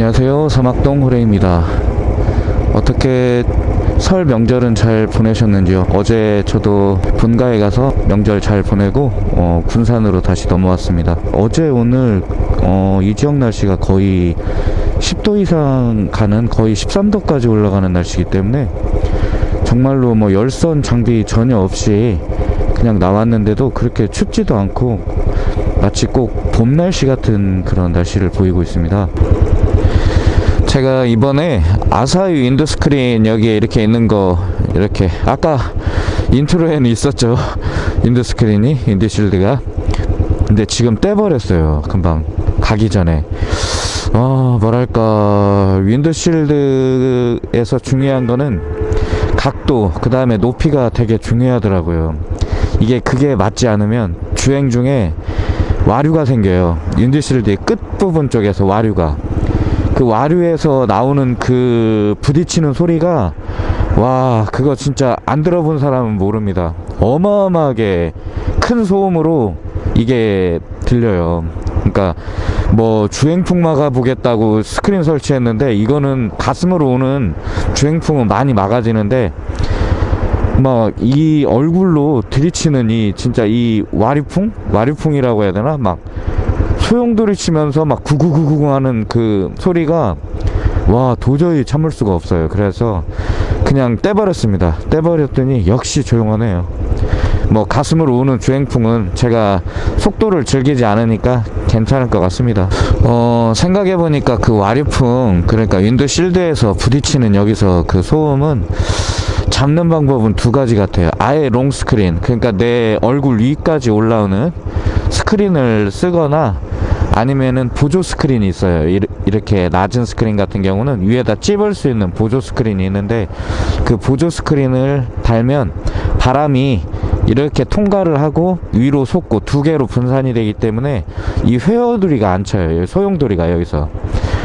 안녕하세요. 사막동 호레입니다. 어떻게 설 명절은 잘 보내셨는지요? 어제 저도 본가에 가서 명절 잘 보내고 어, 군산으로 다시 넘어왔습니다. 어제 오늘 어, 이 지역 날씨가 거의 10도 이상 가는 거의 13도까지 올라가는 날씨이기 때문에 정말로 뭐 열선 장비 전혀 없이 그냥 나왔는데도 그렇게 춥지도 않고 마치 꼭 봄 날씨 같은 그런 날씨를 보이고 있습니다 제가 이번에 아사히 windscreen 여기에 이렇게 있는 거 이렇게 아까 intro에는 있었죠. windscreen이 windshield가. 근데 지금 떼버렸어요 금방. 가기 전에. 어 뭐랄까. windshield에서 중요한 거는 각도 그 다음에 높이가 되게 중요하더라고요. 이게 그게 맞지 않으면 주행 중에 와류가 생겨요. 윈드실드의 끝부분 쪽에서 와류가 그 와류에서 나오는 그 부딪히는 소리가 와 그거 진짜 안 들어본 사람은 모릅니다. 어마어마하게 큰 소음으로 이게 들려요. 그러니까 뭐 주행풍 막아 보겠다고 스크린 설치했는데 이거는 가슴으로 오는 주행풍은 많이 막아지는데 막 이 얼굴로 들이치는 이 진짜 이 와류풍? 와류풍이라고 해야 되나? 막 소용돌이 치면서 막 구구구구 하는 그 소리가 와 도저히 참을 수가 없어요. 그래서 그냥 떼버렸습니다. 떼버렸더니 역시 조용하네요. 뭐 가슴으로 오는 주행풍은 제가 속도를 즐기지 않으니까 괜찮을 것 같습니다. 어 생각해보니까 그 와류풍 그러니까 윈도실드에서 부딪히는 여기서 그 소음은 잡는 방법은 두 가지 같아요. 아예 long 스크린 그러니까 내 얼굴 위까지 올라오는 스크린을 쓰거나 아니면은 보조 스크린이 있어요. 이렇게 낮은 스크린 같은 경우는 위에다 찝을 수 있는 보조 스크린이 있는데 그 보조 스크린을 달면 바람이 이렇게 통과를 하고 위로 솟고 두 개로 분산이 되기 때문에 이 회오돌이가 안 쳐요. 소용돌이가 여기서.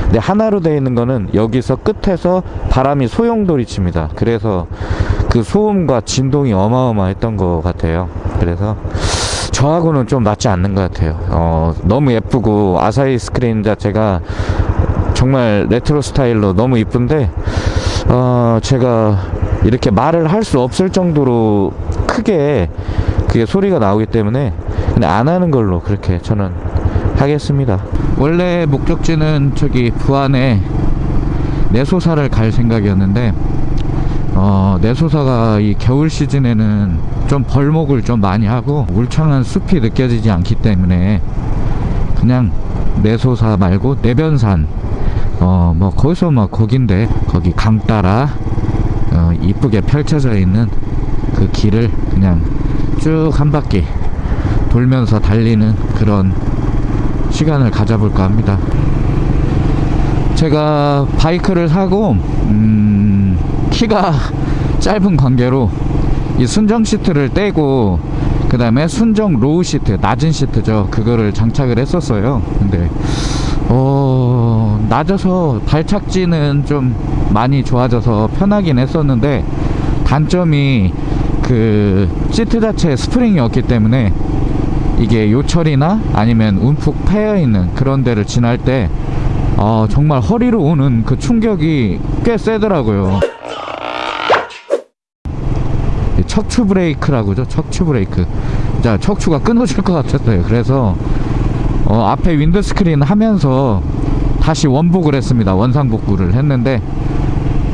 근데 하나로 되어 있는 거는 여기서 끝에서 바람이 소용돌이 칩니다. 그래서 그 소음과 진동이 어마어마했던 것 같아요. 그래서 저하고는 좀 맞지 않는 것 같아요. 어, 너무 예쁘고 아사히 스크린 자체가 정말 레트로 스타일로 너무 이쁜데 어, 제가 이렇게 말을 할 수 없을 정도로 크게 그게 소리가 나오기 때문에 그냥 안 하는 걸로 그렇게 저는 하겠습니다. 원래 목적지는 저기 부안에 내소사를 갈 생각이었는데 어, 내소사가 이 겨울 시즌에는 좀 벌목을 좀 많이 하고 울창한 숲이 느껴지지 않기 때문에 그냥 내소사 말고 내변산 어 뭐 거기서 뭐 거긴데 거기 강 따라 어, 이쁘게 펼쳐져 있는 그 길을 그냥 쭉 한 바퀴 돌면서 달리는 그런 시간을 가져볼까 합니다. 제가 바이크를 사고 음, 키가 짧은 관계로 이 순정 시트를 떼고 그 다음에 순정 low 시트 낮은 시트죠. 그거를 장착을 했었어요. 근데 어 낮아서 발착지는 좀 많이 좋아져서 편하긴 했었는데 단점이 그 시트 자체에 스프링이 없기 때문에 이게 요철이나 아니면 움푹 패여 있는 그런 데를 지날 때 어, 정말 허리로 오는 그 충격이 꽤 세더라고요 척추 브레이크라고죠? 척추 브레이크. 자 척추가 끊어질 것 같았어요. 그래서 어, 앞에 windscreen 하면서 다시 원복을 했습니다. 원상복구를 했는데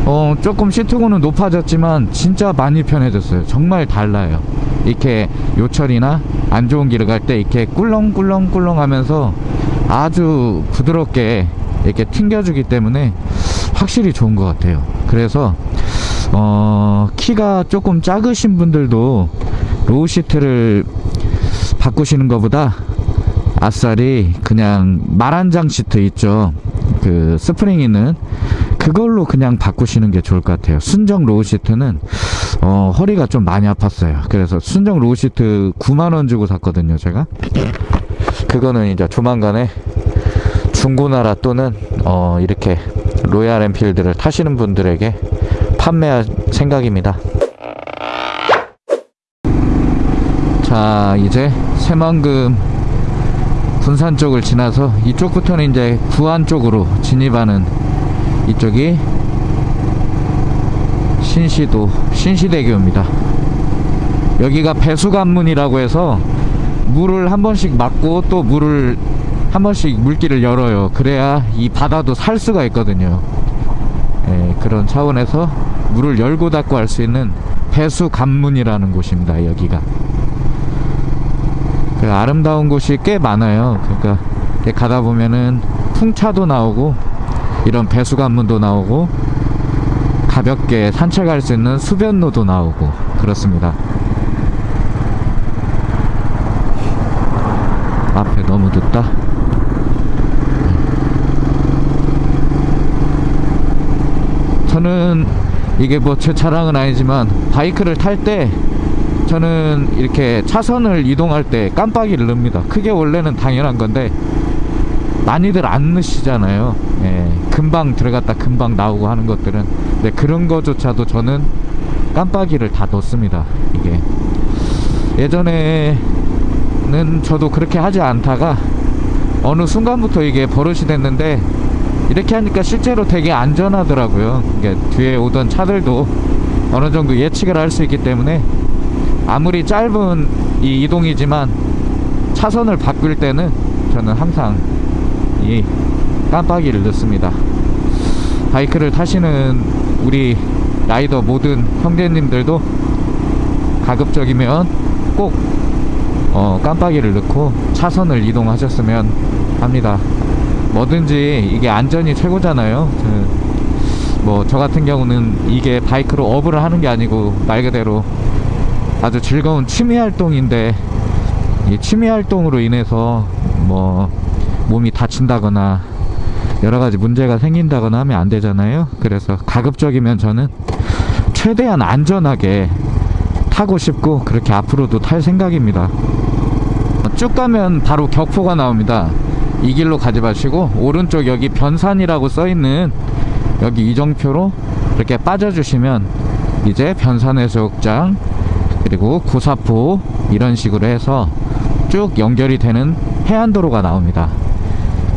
어, 조금 시트고는 높아졌지만 진짜 많이 편해졌어요. 정말 달라요. 이렇게 요철이나 안 좋은 길을 갈 때 이렇게 꿀렁꿀렁꿀렁 하면서 아주 부드럽게 이렇게 튕겨주기 때문에 확실히 좋은 것 같아요. 그래서 어, 키가 조금 작으신 분들도 low 시트를 바꾸시는 것보다 아싸리 그냥 말안장 시트 있죠. 그 스프링 있는 그걸로 그냥 바꾸시는 게 좋을 것 같아요. 순정 low seat는 어, 허리가 좀 많이 아팠어요. 그래서 순정 low seat 9만원 주고 샀거든요 제가. 그거는 이제 조만간에 중고나라 또는 어, 이렇게 로얄 엔필드를 타시는 분들에게 판매할 생각입니다 자 이제 새만금 군산 쪽을 지나서 이쪽부터는 이제 구안 쪽으로 진입하는 이쪽이 신시도 신시대교입니다. 여기가 배수관문이라고 해서 물을 한 번씩 막고 또 물을 한 번씩 물길을 열어요. 그래야 이 바다도 살 수가 있거든요. 예, 그런 차원에서 물을 열고 닫고 할 수 있는 배수 관문이라는 곳입니다. 여기가. 그 아름다운 곳이 꽤 많아요. 그러니까 가다 보면은 풍차도 나오고 이런 배수 관문도 나오고 가볍게 산책할 수 있는 수변로도 나오고 그렇습니다. 앞에 너무 늦다. 저는 이게 뭐 제 자랑은 아니지만 바이크를 탈 때 저는 이렇게 차선을 이동할 때 깜빡이를 넣습니다. 그게 원래는 당연한 건데 많이들 안 넣으시잖아요. 예, 금방 들어갔다 금방 나오고 하는 것들은 근데 그런 거조차도 저는 깜빡이를 다 넣습니다. 이게 예전에는 저도 그렇게 하지 않다가 어느 순간부터 이게 버릇이 됐는데 이렇게 하니까 실제로 되게 안전하더라고요. 이게 뒤에 오던 차들도 어느 정도 예측을 할 수 있기 때문에 아무리 짧은 이 이동이지만 차선을 바꿀 때는 저는 항상 이 깜빡이를 넣습니다. 바이크를 타시는 우리 라이더 모든 형제님들도 가급적이면 꼭 어, 깜빡이를 넣고 차선을 이동하셨으면 합니다. 뭐든지 이게 안전이 최고잖아요. 뭐 저 같은 경우는 이게 바이크로 업을 하는 게 아니고 말 그대로 아주 즐거운 취미 활동인데 이 취미 활동으로 인해서 뭐 몸이 다친다거나 여러 가지 문제가 생긴다거나 하면 안 되잖아요. 그래서 가급적이면 저는 최대한 안전하게 타고 싶고 그렇게 앞으로도 탈 생각입니다. 쭉 가면 바로 격포가 나옵니다. 이 길로 가지 마시고 오른쪽 여기 변산이라고 써 있는 여기 이정표로 이렇게 빠져주시면 이제 변산해수욕장 그리고 구사포 이런 식으로 해서 쭉 연결이 되는 해안도로가 나옵니다.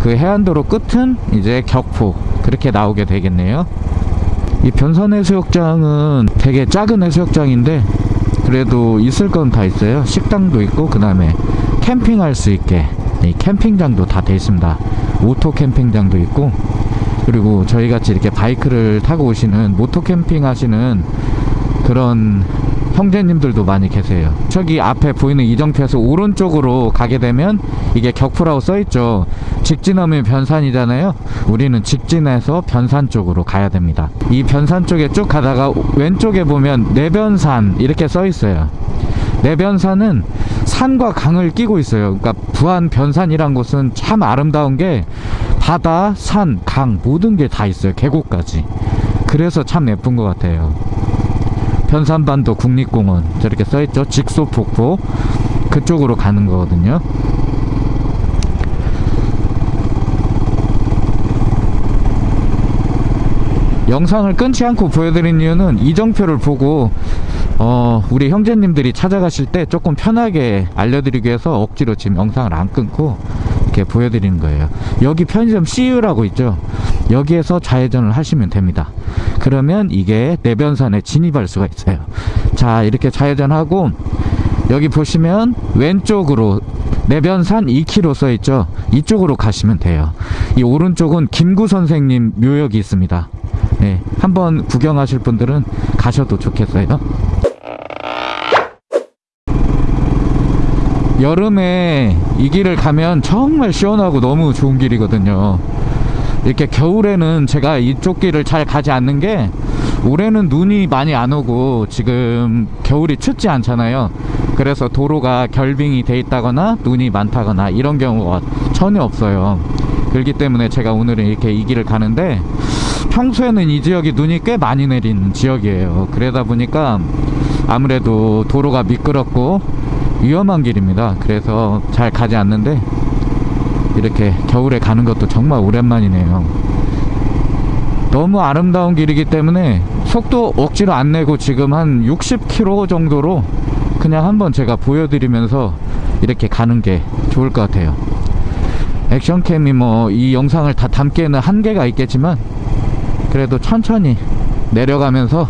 그 해안도로 끝은 이제 격포 그렇게 나오게 되겠네요. 이 변산해수욕장은 되게 작은 해수욕장인데 그래도 있을 건 다 있어요. 식당도 있고 그 다음에 캠핑할 수 있게 이 캠핑장도 다돼 있습니다. 오토 캠핑장도 있고 그리고 저희 같이 이렇게 바이크를 타고 오시는 moto camping 하시는 그런 형제님들도 많이 계세요. 저기 앞에 보이는 이정표에서 오른쪽으로 가게 되면 이게 격포라고 써있죠. 직진하면 변산이잖아요. 우리는 직진해서 변산 쪽으로 가야 됩니다. 이 변산 쪽에 쭉 가다가 왼쪽에 보면 내변산 이렇게 써있어요. 내변산은 산과 강을 끼고 있어요. 그러니까 부안 변산이란 곳은 참 아름다운 게 바다, 산, 강 모든 게 다 있어요. 계곡까지. 그래서 참 예쁜 것 같아요. 변산반도 국립공원 저렇게 써있죠. 직소폭포 그쪽으로 가는 거거든요. 영상을 끊지 않고 보여드린 이유는 이정표를 보고 어, 우리 형제님들이 찾아가실 때 조금 편하게 알려드리기 위해서 억지로 지금 영상을 안 끊고 이렇게 보여드리는 거예요. 여기 편의점 CU라고 있죠. 여기에서 좌회전을 하시면 됩니다. 그러면 이게 내변산에 진입할 수가 있어요. 자, 이렇게 좌회전하고 여기 보시면 왼쪽으로 내변산 2km 써 있죠. 이쪽으로 가시면 돼요. 이 오른쪽은 김구 선생님 묘역이 있습니다. 네, 한번 구경하실 분들은 가셔도 좋겠어요. 여름에 이 길을 가면 정말 시원하고 너무 좋은 길이거든요. 이렇게 겨울에는 제가 이쪽 길을 잘 가지 않는 게 올해는 눈이 많이 안 오고 지금 겨울이 춥지 않잖아요. 그래서 도로가 결빙이 돼 있다거나 눈이 많다거나 이런 경우가 전혀 없어요. 그렇기 때문에 제가 오늘은 이렇게 이 길을 가는데 평소에는 이 지역이 눈이 꽤 많이 내리는 지역이에요. 그러다 보니까 아무래도 도로가 미끄럽고 위험한 길입니다. 그래서 잘 가지 않는데 이렇게 겨울에 가는 것도 정말 오랜만이네요. 너무 아름다운 길이기 때문에 속도 억지로 안 내고 지금 한 60km 정도로 그냥 한번 제가 보여드리면서 이렇게 가는 게 좋을 것 같아요. 액션캠이 뭐 이 영상을 다 담기에는 한계가 있겠지만 그래도 천천히 내려가면서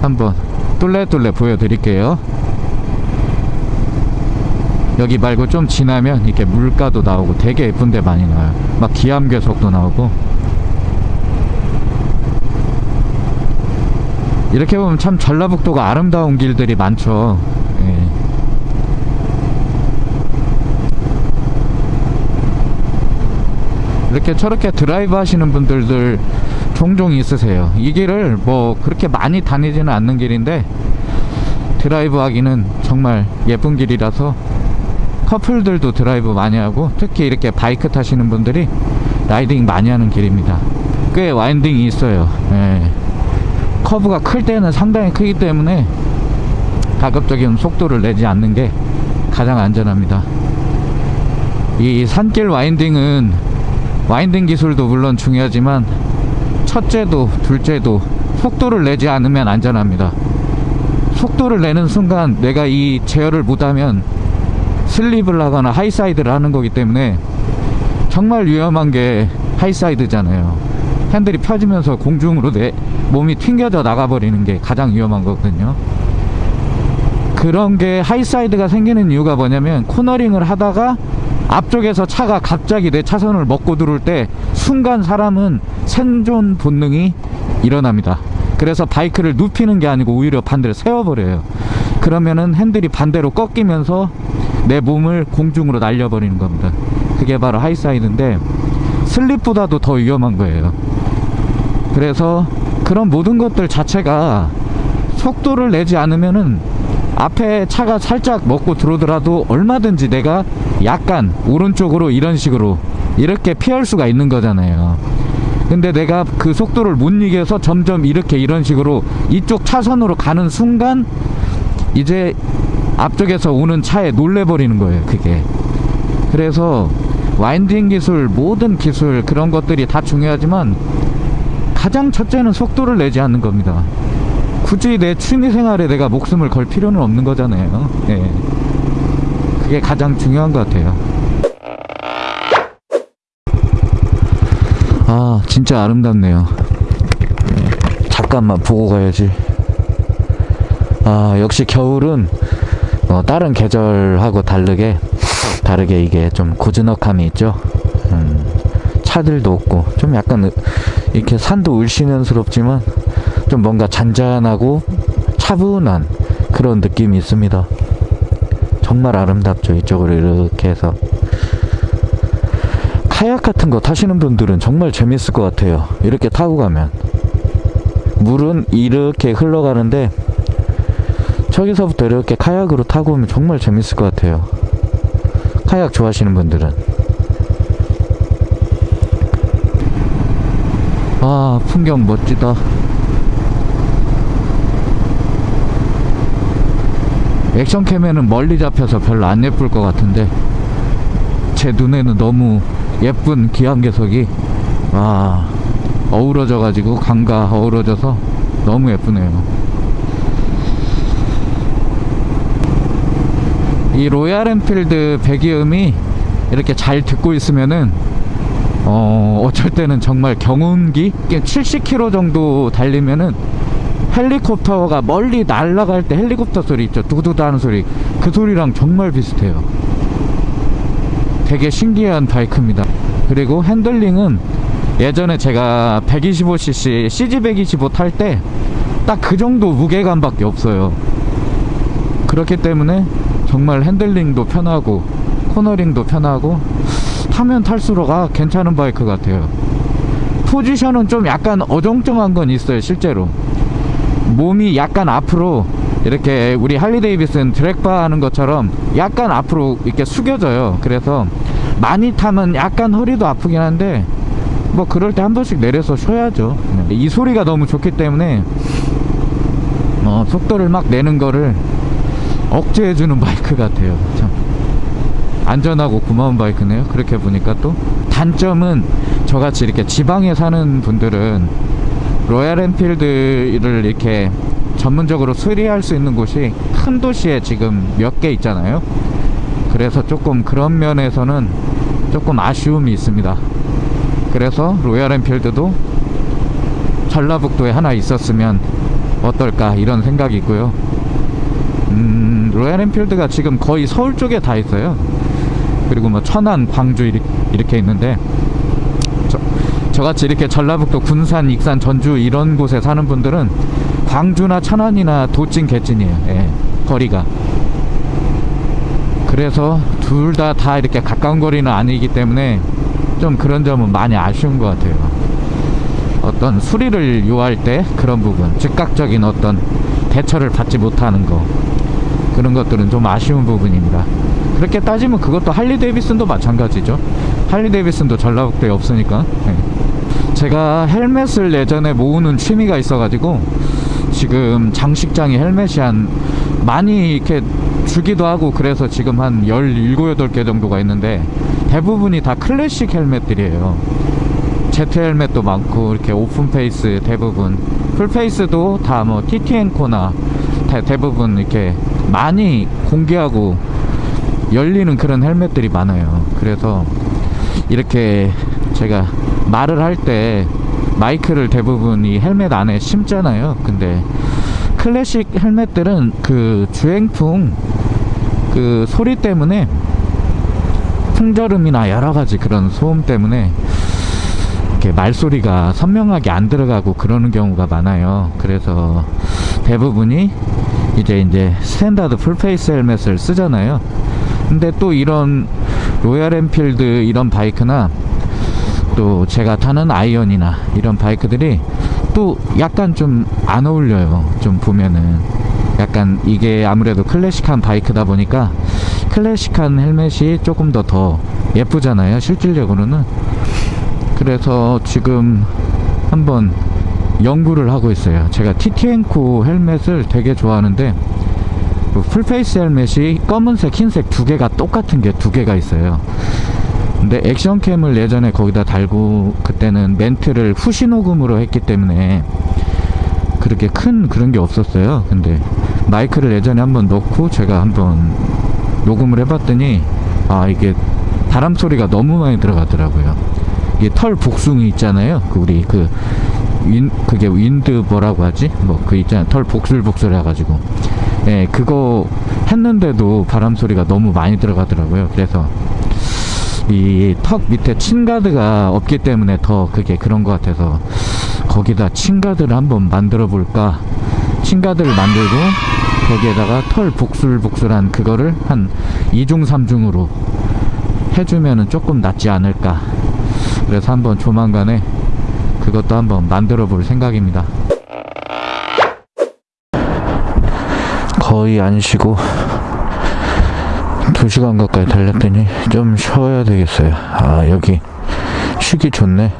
한번 뚫레뚫레 보여드릴게요. 여기 말고 좀 지나면 이렇게 물가도 나오고 되게 예쁜 데 많이 나와요. 막 기암괴석도 나오고. 이렇게 보면 참 전라북도가 아름다운 길들이 많죠. 예. 이렇게 저렇게 드라이브 하시는 분들들 종종 있으세요. 이 길을 뭐 그렇게 많이 다니지는 않는 길인데 드라이브 하기는 정말 예쁜 길이라서 커플들도 드라이브 많이 하고 특히 이렇게 바이크 타시는 분들이 라이딩 많이 하는 길입니다. 꽤 winding이 있어요. 예. 커브가 클 때는 상당히 크기 때문에 가급적이면 속도를 내지 않는 게 가장 안전합니다. 이 산길 winding은 winding 기술도 물론 중요하지만 첫째도 둘째도 속도를 내지 않으면 안전합니다. 속도를 내는 순간 내가 이 제어를 못하면 슬립을 하거나 high side를 하는 거기 때문에 정말 위험한 게 high side잖아요. 핸들이 펴지면서 공중으로 내 몸이 튕겨져 나가버리는 게 가장 위험한 거거든요. 그런 게 high side가 생기는 이유가 뭐냐면 코너링을 하다가 앞쪽에서 차가 갑자기 내 차선을 먹고 들어올 때 순간 사람은 생존 본능이 일어납니다. 그래서 바이크를 눕히는 게 아니고 오히려 반대로 세워버려요. 그러면은 핸들이 반대로 꺾이면서 내 몸을 공중으로 날려버리는 겁니다. 그게 바로 high side인데 슬립보다도 더 위험한 거예요. 그래서 그런 모든 것들 자체가 속도를 내지 않으면은 앞에 차가 살짝 먹고 들어오더라도 얼마든지 내가 약간 오른쪽으로 이런 식으로 이렇게 피할 수가 있는 거잖아요 근데 내가 그 속도를 못 이겨서 점점 이렇게 이런 식으로 이쪽 차선으로 가는 순간 이제 앞쪽에서 오는 차에 놀래버리는 거예요 그게. 그래서 와인딩 기술 모든 기술 그런 것들이 다 중요하지만 가장 첫째는 속도를 내지 않는 겁니다. 굳이 내 취미생활에 내가 목숨을 걸 필요는 없는 거잖아요. 예. 그게 가장 중요한 것 같아요 아 진짜 아름답네요. 잠깐만 보고 가야지. 아 역시 겨울은 어, 다른 계절하고 다르게 다르게 이게 좀 고즈넉함이 있죠? 음, 차들도 없고 좀 약간 으- 이렇게 산도 을씨년스럽지만 좀 뭔가 잔잔하고 차분한 그런 느낌이 있습니다. 정말 아름답죠 이쪽으로 이렇게 해서 카약 같은 거 타시는 분들은 정말 재밌을 것 같아요. 이렇게 타고 가면. 물은 이렇게 흘러가는데 저기서부터 이렇게 카약으로 타고 오면 정말 재밌을 것 같아요. 카약 좋아하시는 분들은. 아 풍경 멋지다. 액션캠에는 멀리 잡혀서 별로 안 예쁠 것 같은데 제 눈에는 너무 예쁜 기암괴석이 와 어우러져 가지고 강과 어우러져서 너무 예쁘네요. 이 로얄 엔필드 배기음이 이렇게 잘 듣고 있으면은 어 어쩔 때는 정말 경운기 70km 정도 달리면은 헬리콥터가 멀리 날아갈 때 헬리콥터 소리 있죠. 두두두 하는 소리. 그 소리랑 정말 비슷해요 되게 신기한 바이크입니다. 그리고 핸들링은 예전에 제가 125cc CG125 탈 때 딱 그 정도 무게감밖에 없어요. 그렇기 때문에 정말 핸들링도 편하고 코너링도 편하고 타면 탈수록 아 괜찮은 바이크 같아요. 포지션은 좀 약간 어정쩡한 건 있어요 실제로. 몸이 약간 앞으로 이렇게 우리 할리 데이비슨 드랙바 하는 것처럼 약간 앞으로 이렇게 숙여져요. 그래서 많이 타면 약간 허리도 아프긴 한데 뭐 그럴 때 한 번씩 내려서 쉬어야죠. 네. 이 소리가 너무 좋기 때문에 어, 속도를 막 내는 거를 억제해주는 바이크 같아요. 참. 안전하고 고마운 바이크네요. 그렇게 보니까 또. 단점은 저같이 이렇게 지방에 사는 분들은 로얄 엔필드를 이렇게 전문적으로 수리할 수 있는 곳이 큰 도시에 지금 몇 개 있잖아요 그래서 조금 그런 면에서는 조금 아쉬움이 있습니다. 그래서 로얄 엔필드도 전라북도에 하나 있었으면 어떨까 이런 생각이 있고요. 음, 로얄 엔필드가 지금 거의 서울 쪽에 다 있어요. 그리고 뭐 천안, 광주 이렇게 있는데 저, 저같이 이렇게 전라북도 군산, 익산, 전주 이런 곳에 사는 분들은 광주나 천안이나 도찐 개찐이에요. 예, 거리가. 그래서 둘다다 이렇게 가까운 거리는 아니기 때문에 좀 그런 점은 많이 아쉬운 것 같아요. 어떤 수리를 요할 때 그런 부분, 즉각적인 어떤 대처를 받지 못하는 거 그런 것들은 좀 아쉬운 부분입니다. 그렇게 따지면 그것도 할리 데이비슨도 마찬가지죠. 할리 데이비슨도 전라북도에 없으니까. 네. 제가 헬멧을 예전에 모으는 취미가 있어가지고 지금 장식장에 헬멧이 한 많이 이렇게 주기도 하고 그래서 지금 한 17, 8개 정도가 있는데 대부분이 다 클래식 헬멧들이에요. 제트 헬멧도 많고 이렇게 open face 대부분 full face도 다 뭐 TT&CO나 대부분 이렇게 많이 공개하고 열리는 그런 헬멧들이 많아요. 그래서 이렇게 제가 말을 할 때 마이크를 대부분 이 헬멧 안에 심잖아요. 근데 클래식 헬멧들은 그 주행풍 그 소리 때문에 풍절음이나 여러 가지 그런 소음 때문에 이렇게 말소리가 선명하게 안 들어가고 그러는 경우가 많아요. 그래서 대부분이 이제 이제 스탠다드 full face 헬멧을 쓰잖아요. 근데 또 이런 로얄 엔필드 이런 바이크나 또 제가 타는 아이언이나 이런 바이크들이 또 약간 좀 안 어울려요. 좀 보면은 약간 이게 아무래도 클래식한 바이크다 보니까 클래식한 헬멧이 조금 더 더 예쁘잖아요. 실질적으로는 그래서 지금 한번 연구를 하고 있어요. 제가 TT&CO 헬멧을 되게 좋아하는데 그 full face 헬멧이 검은색, 흰색 두 개가 똑같은 게 두 개가 있어요. 근데 액션캠을 예전에 거기다 달고 그때는 멘트를 후시 녹음으로 했기 때문에 그렇게 큰 그런 게 없었어요. 근데 마이크를 예전에 한번 넣고 제가 한번 녹음을 해봤더니 아 이게 바람 소리가 너무 많이 들어가더라고요. 이게 털 복숭이 있잖아요. 그 우리 그 윈, 그게 윈드 뭐라고 하지? 뭐 그 있잖아. 털 복슬복슬 해가지고. 예, 그거 했는데도 바람 소리가 너무 많이 들어가더라고요. 그래서 이 턱 밑에 침가드가 없기 때문에 더 그게 그런 것 같아서 거기다 침가드를 한번 만들어 볼까? 침가드를 만들고 거기에다가 털 복슬복슬한 그거를 한 2중 3중으로 해주면은 조금 낫지 않을까? 그래서 한번 조만간에 그것도 한번 만들어 볼 생각입니다. 거의 안 쉬고 2시간 가까이 달렸더니 좀 쉬어야 되겠어요 아 여기 쉬기 좋네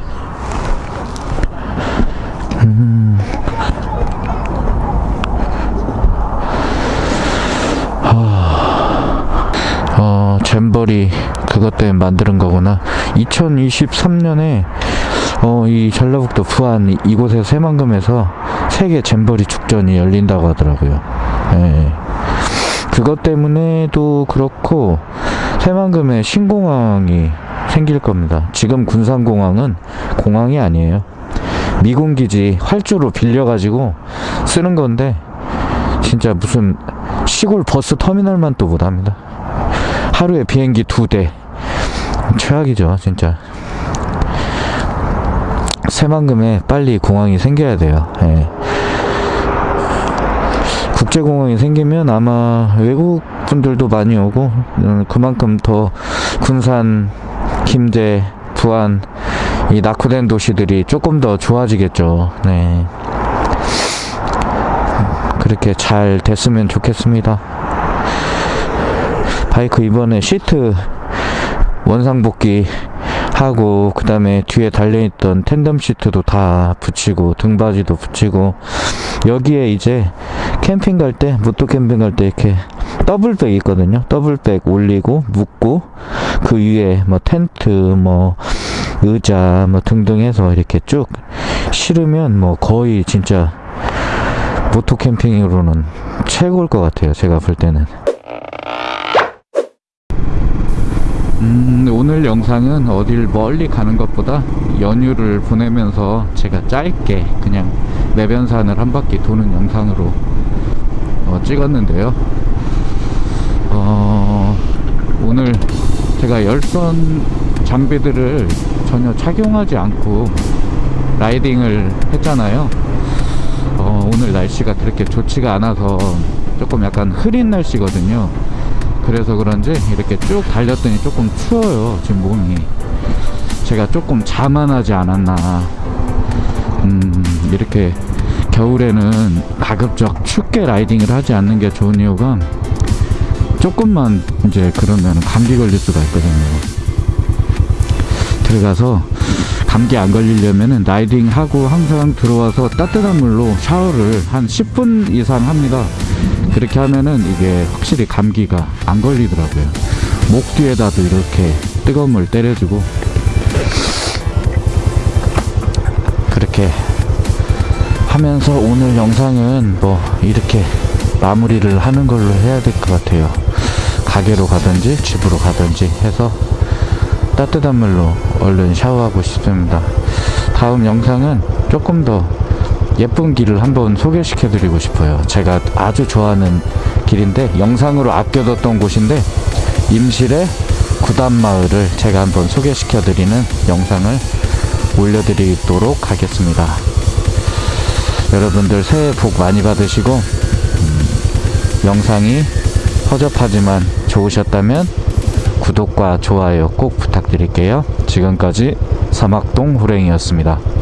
음. 아, 어, 잼버리 그것 때문에 만드는 거구나 2023년에 어, 이 전라북도 부안 이- 이곳에서 새만금에서 세계 잼버리 축전이 열린다고 하더라고요 예. 그것 때문에도 그렇고 새만금에 신공항이 생길 겁니다. 지금 군산공항은 공항이 아니에요. 미군 기지 활주로 빌려가지고 쓰는 건데 진짜 무슨 시골 버스 터미널만 또 못합니다. 하루에 비행기 두 대. 최악이죠, 진짜. 새만금에 빨리 공항이 생겨야 돼요. 예. 국제공항이 생기면 아마 외국 분들도 많이 오고 음, 그만큼 더 군산, 김제, 부안 이 낙후된 도시들이 조금 더 좋아지겠죠. 네. 그렇게 잘 됐으면 좋겠습니다. 바이크 이번에 시트 원상복귀 하고 그 다음에 뒤에 달려있던 tandem 시트도 다 붙이고 등받이도 붙이고 여기에 이제 캠핑 갈 때 moto 캠핑 갈 때 이렇게 더블백 있거든요. 더블백 올리고 묶고 그 위에 뭐 텐트 뭐 의자 뭐 등등 해서 이렇게 쭉 실으면 뭐 거의 진짜 모토 캠핑으로는 최고일 것 같아요 제가 볼 때는. 음, 오늘 영상은 어딜 멀리 가는 것보다 연휴를 보내면서 제가 짧게 그냥 내변산을 한 바퀴 도는 영상으로 어, 찍었는데요. 어, 오늘 제가 열선 장비들을 전혀 착용하지 않고 라이딩을 했잖아요. 어, 오늘 날씨가 그렇게 좋지가 않아서 조금 약간 흐린 날씨거든요. 그래서 그런지 이렇게 쭉 달렸더니 조금 추워요. 지금 몸이. 제가 조금 자만하지 않았나. 음, 이렇게 겨울에는 가급적 춥게 라이딩을 하지 않는 게 좋은 이유가 조금만 이제 그러면 감기 걸릴 수가 있거든요. 들어가서 감기 안 걸리려면은 라이딩 하고 항상 들어와서 따뜻한 물로 샤워를 한 10분 이상 합니다. 그렇게 하면은 이게 확실히 감기가 안 걸리더라고요. 목 뒤에다도 이렇게 뜨거운 물 때려주고 그렇게 하면서 오늘 영상은 뭐 이렇게 마무리를 하는 걸로 해야 될 것 같아요. 가게로 가든지 집으로 가든지 해서 따뜻한 물로 얼른 샤워하고 싶습니다. 다음 영상은 조금 더 예쁜 길을 한번 소개시켜 드리고 싶어요. 제가 아주 좋아하는 길인데 영상으로 아껴뒀던 곳인데 임실의 구단마을을 제가 한번 소개시켜 드리는 영상을 올려드리도록 하겠습니다. 여러분들 새해 복 많이 받으시고 음, 영상이 허접하지만 좋으셨다면 구독과 좋아요 꼭 부탁드릴게요. 지금까지 사막동 호랭이였습니다.